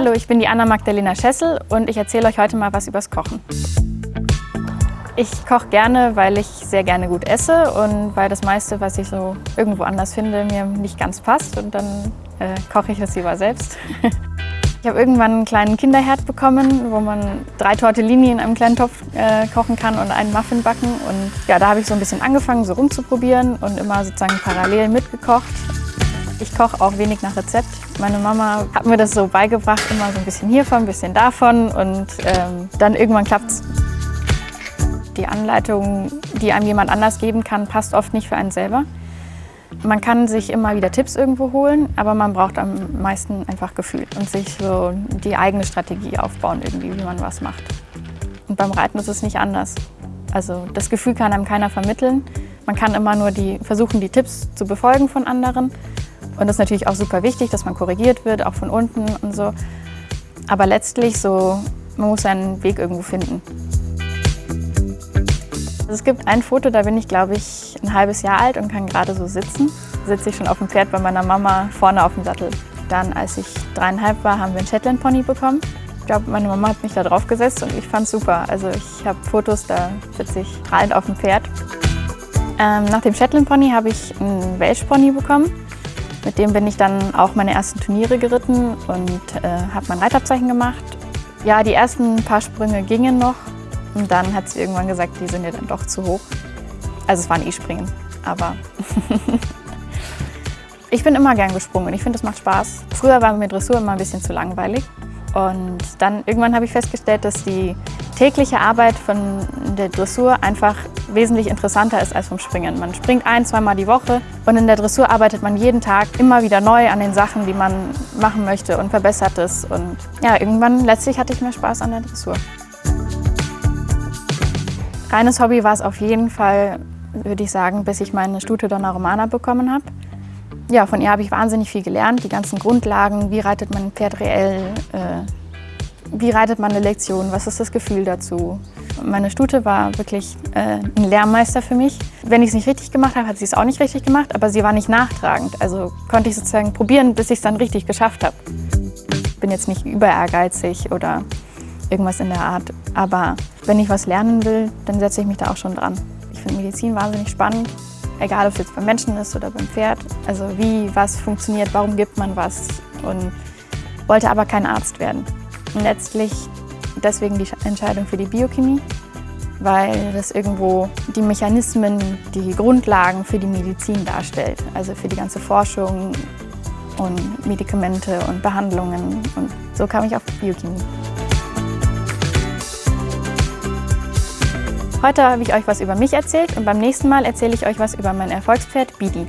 Hallo, ich bin die Anna-Magdalena Schessel und ich erzähle euch heute mal was übers Kochen. Ich koche gerne, weil ich sehr gerne gut esse und weil das meiste, was ich so irgendwo anders finde, mir nicht ganz passt und dann äh, koche ich es lieber selbst. Ich habe irgendwann einen kleinen Kinderherd bekommen, wo man drei Tortellini in einem kleinen Topf äh, kochen kann und einen Muffin backen. Und ja, da habe ich so ein bisschen angefangen, so rumzuprobieren und immer sozusagen parallel mitgekocht. Ich koche auch wenig nach Rezept. Meine Mama hat mir das so beigebracht, immer so ein bisschen hiervon, ein bisschen davon und ähm, dann irgendwann klappt's. Die Anleitung, die einem jemand anders geben kann, passt oft nicht für einen selber. Man kann sich immer wieder Tipps irgendwo holen, aber man braucht am meisten einfach Gefühl und sich so die eigene Strategie aufbauen, irgendwie, wie man was macht. Und beim Reiten ist es nicht anders. Also das Gefühl kann einem keiner vermitteln. Man kann immer nur die, versuchen, die Tipps zu befolgen von anderen und das ist natürlich auch super wichtig, dass man korrigiert wird, auch von unten und so. Aber letztlich so, man muss seinen Weg irgendwo finden. Also es gibt ein Foto, da bin ich, glaube ich, ein halbes Jahr alt und kann gerade so sitzen. Sitze ich schon auf dem Pferd bei meiner Mama vorne auf dem Sattel. Dann, als ich dreieinhalb war, haben wir einen Shetland Pony bekommen. Ich glaube, meine Mama hat mich da drauf gesetzt und ich fand es super. Also ich habe Fotos, da sitze ich strahlend auf dem Pferd. Ähm, nach dem Shetland Pony habe ich einen Welsh Pony bekommen. Mit dem bin ich dann auch meine ersten Turniere geritten und äh, habe mein Reitabzeichen gemacht. Ja, die ersten paar Sprünge gingen noch und dann hat sie irgendwann gesagt, die sind ja dann doch zu hoch. Also es waren E-Springen, aber ich bin immer gern gesprungen. Ich finde, es macht Spaß. Früher war mir Dressur immer ein bisschen zu langweilig. Und dann irgendwann habe ich festgestellt, dass die tägliche Arbeit von der Dressur einfach wesentlich interessanter ist als vom Springen. Man springt ein, zweimal die Woche und in der Dressur arbeitet man jeden Tag immer wieder neu an den Sachen, die man machen möchte und verbessert es. Und ja, irgendwann letztlich hatte ich mehr Spaß an der Dressur. Reines Hobby war es auf jeden Fall, würde ich sagen, bis ich meine Stute Donna Romana bekommen habe. Ja, von ihr habe ich wahnsinnig viel gelernt, die ganzen Grundlagen, wie reitet man ein Pferd reell, äh, wie reitet man eine Lektion? Was ist das Gefühl dazu? Meine Stute war wirklich äh, ein Lehrmeister für mich. Wenn ich es nicht richtig gemacht habe, hat sie es auch nicht richtig gemacht, aber sie war nicht nachtragend. Also konnte ich sozusagen probieren, bis ich es dann richtig geschafft habe. Ich bin jetzt nicht über ehrgeizig oder irgendwas in der Art, aber wenn ich was lernen will, dann setze ich mich da auch schon dran. Ich finde Medizin wahnsinnig spannend, egal ob es jetzt beim Menschen ist oder beim Pferd. Also wie was funktioniert, warum gibt man was und wollte aber kein Arzt werden. Letztlich deswegen die Entscheidung für die Biochemie, weil das irgendwo die Mechanismen, die Grundlagen für die Medizin darstellt. Also für die ganze Forschung und Medikamente und Behandlungen. Und so kam ich auf Biochemie. Heute habe ich euch was über mich erzählt und beim nächsten Mal erzähle ich euch was über mein Erfolgspferd Bidi.